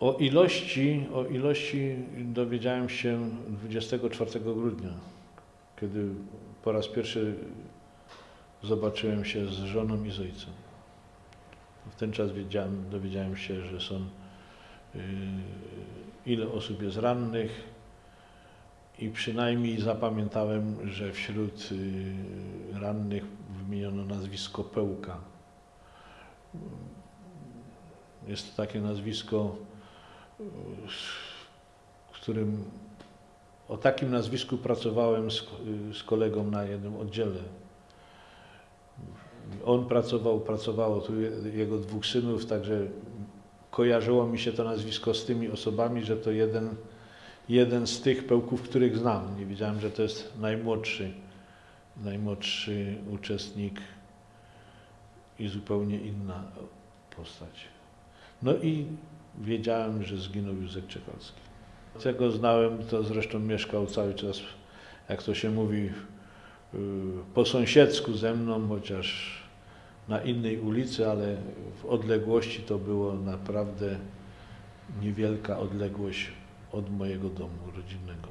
O ilości, o ilości dowiedziałem się 24 grudnia, kiedy po raz pierwszy zobaczyłem się z żoną i z ojcem. W ten czas wiedziałem, dowiedziałem się, że są yy, ile osób jest rannych i przynajmniej zapamiętałem, że wśród yy, rannych wymieniono nazwisko Pełka. Jest to takie nazwisko, w którym o takim nazwisku pracowałem z, z kolegą na jednym oddziale. On pracował, pracowało tu je- jego dwóch synów, także kojarzyło mi się to nazwisko z tymi osobami, że to jeden, jeden z tych pełków, których znam. Nie wiedziałem, że to jest najmłodszy, najmłodszy uczestnik i zupełnie inna postać. No i wiedziałem, że zginął Józef Czekalski. Tego znałem, to zresztą mieszkał cały czas, jak to się mówi, y, po sąsiedzku ze mną, chociaż na innej ulicy, ale w odległości to było naprawdę niewielka odległość od mojego domu rodzinnego.